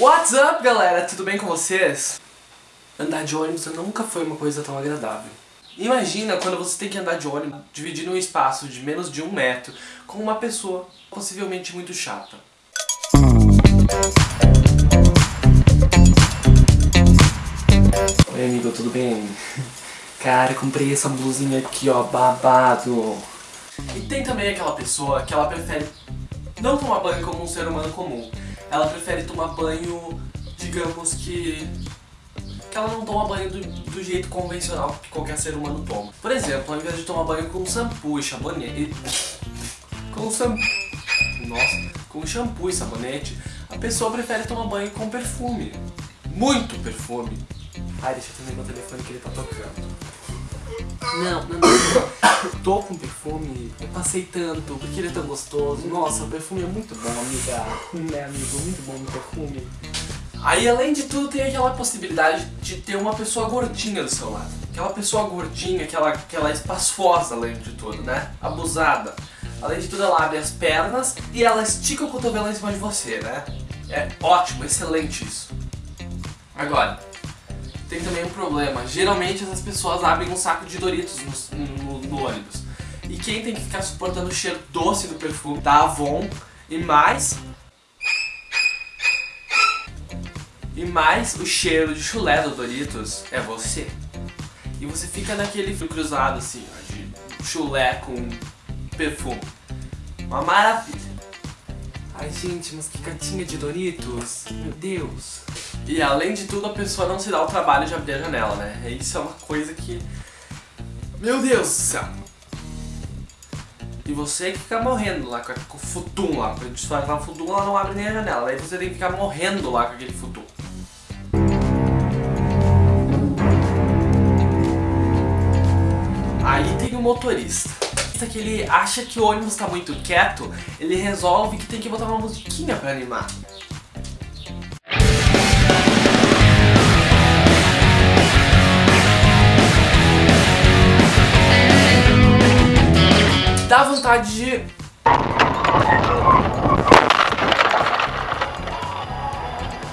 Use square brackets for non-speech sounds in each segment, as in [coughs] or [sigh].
What's up, galera? Tudo bem com vocês? Andar de ônibus nunca foi uma coisa tão agradável. Imagina quando você tem que andar de ônibus dividindo um espaço de menos de um metro com uma pessoa possivelmente muito chata. Oi amigo, tudo bem? [laughs] Cara, comprei essa blusinha aqui ó, babado. E tem também aquela pessoa que ela prefere não tomar banho como um ser humano comum. Ela prefere tomar banho, digamos que... Que ela não toma banho do, do jeito convencional que qualquer ser humano toma. Por exemplo, ao invés de tomar banho com shampoo e sabonete... Com shampoo... Nossa, com shampoo e sabonete, a pessoa prefere tomar banho com perfume. Muito perfume. Ai, deixa eu atender meu telefone que ele tá tocando. Não, não, não. [coughs] Tô com perfume, eu passei tanto, porque ele é tão gostoso. Nossa, o perfume é muito bom, amiga. Né, amigo? Muito bom o perfume. Aí, além de tudo, tem aquela possibilidade de ter uma pessoa gordinha do seu lado. Aquela pessoa gordinha, aquela, aquela espaçosa, além de tudo, né? Abusada. Além de tudo, ela abre as pernas e ela estica o cotovelo em cima de você, né? É ótimo, excelente isso. Agora, tem também um problema. Geralmente essas pessoas abrem um saco de Doritos no, no, no ônibus. E quem tem que ficar suportando o cheiro doce do perfume da Avon e mais... E mais o cheiro de chulé do Doritos é você. E você fica naquele fio cruzado assim, de chulé com perfume. Uma maravilha. Ai gente, mas que gatinha de Doritos. Meu Deus. E além de tudo, a pessoa não se dá o trabalho de abrir a janela, né? Isso é uma coisa que... Meu Deus do céu! E você que fica morrendo lá com o futum lá. Quando lá o futum, ela não abre nem a janela. Aí você tem que ficar morrendo lá com aquele futum. Aí tem o motorista. Que ele acha que o ônibus tá muito quieto, ele resolve que tem que botar uma musiquinha pra animar. dá vontade de...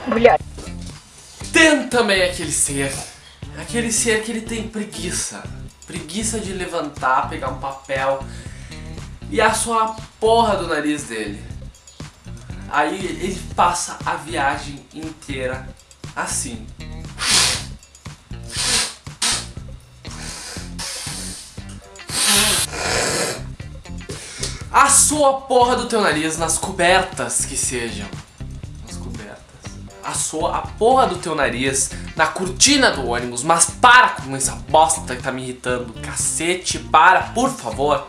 Mulher. Tem também aquele ser, aquele ser que ele tem preguiça. Preguiça de levantar, pegar um papel e assoar a porra do nariz dele. Aí ele passa a viagem inteira assim. Assou a porra do teu nariz nas cobertas que sejam. Assou a porra do teu nariz na cortina do ônibus. Mas para com essa bosta que tá me irritando. Cacete, para, por favor.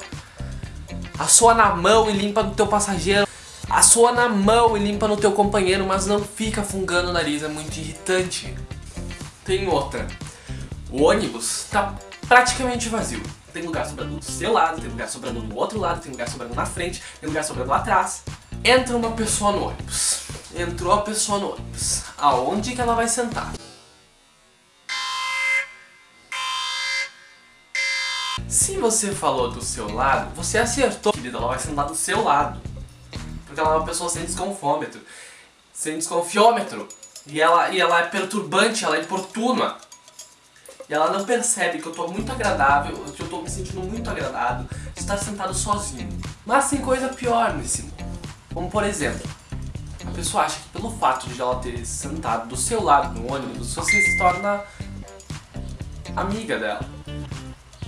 Assoa na mão e limpa no teu passageiro. Assoa na mão e limpa no teu companheiro, mas não fica fungando o nariz, é muito irritante. Tem outra. O ônibus tá praticamente vazio. Tem lugar sobrando do seu lado, tem lugar sobrando do outro lado, tem lugar sobrando na frente, tem lugar sobrando atrás. Entra uma pessoa no ônibus. Entrou a pessoa no ônibus. Aonde que ela vai sentar? Se você falou do seu lado, você acertou, querida, ela vai sentar do seu lado. Porque ela é uma pessoa sem desconfômetro, sem desconfiômetro. E ela, e ela é perturbante, ela é importuna. E ela não percebe que eu tô muito agradável, que eu tô me sentindo muito agradado de estar sentado sozinho. Mas tem coisa pior nesse mundo. Como por exemplo, a pessoa acha que pelo fato de ela ter sentado do seu lado no ônibus, você se torna amiga dela.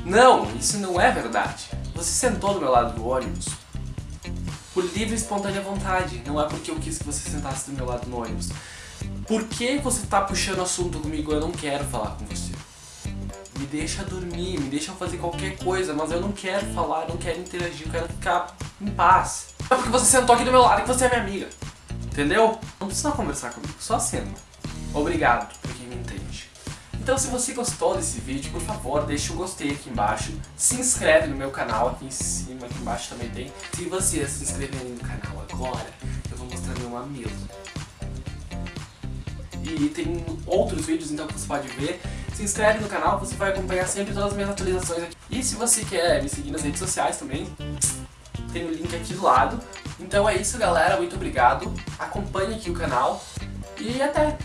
Não, isso não é verdade. Você sentou do meu lado do ônibus por livre e espontânea vontade. Não é porque eu quis que você sentasse do meu lado no ônibus. Por que você tá puxando assunto comigo? Eu não quero falar com você me deixa dormir, me deixa fazer qualquer coisa, mas eu não quero falar, não quero interagir, eu quero ficar em paz. É porque você sentou aqui do meu lado que você é minha amiga. Entendeu? Não precisa conversar comigo, só senta. Obrigado por quem me entende. Então se você gostou desse vídeo, por favor, deixa o gostei aqui embaixo. Se inscreve no meu canal, aqui em cima, aqui embaixo também tem. Se você se inscrever no canal agora, eu vou mostrar meu mamilo. E tem outros vídeos então que você pode ver se inscreve no canal, você vai acompanhar sempre todas as minhas atualizações aqui. E se você quer me seguir nas redes sociais também, tem o link aqui do lado. Então é isso galera, muito obrigado, acompanhe aqui o canal. E até!